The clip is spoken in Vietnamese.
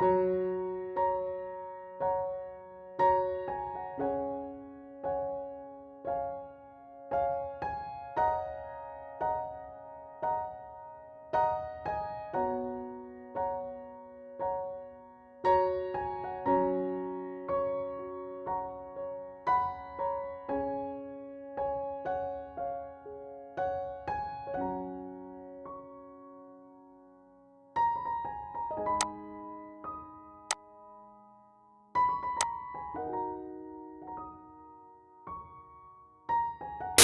you.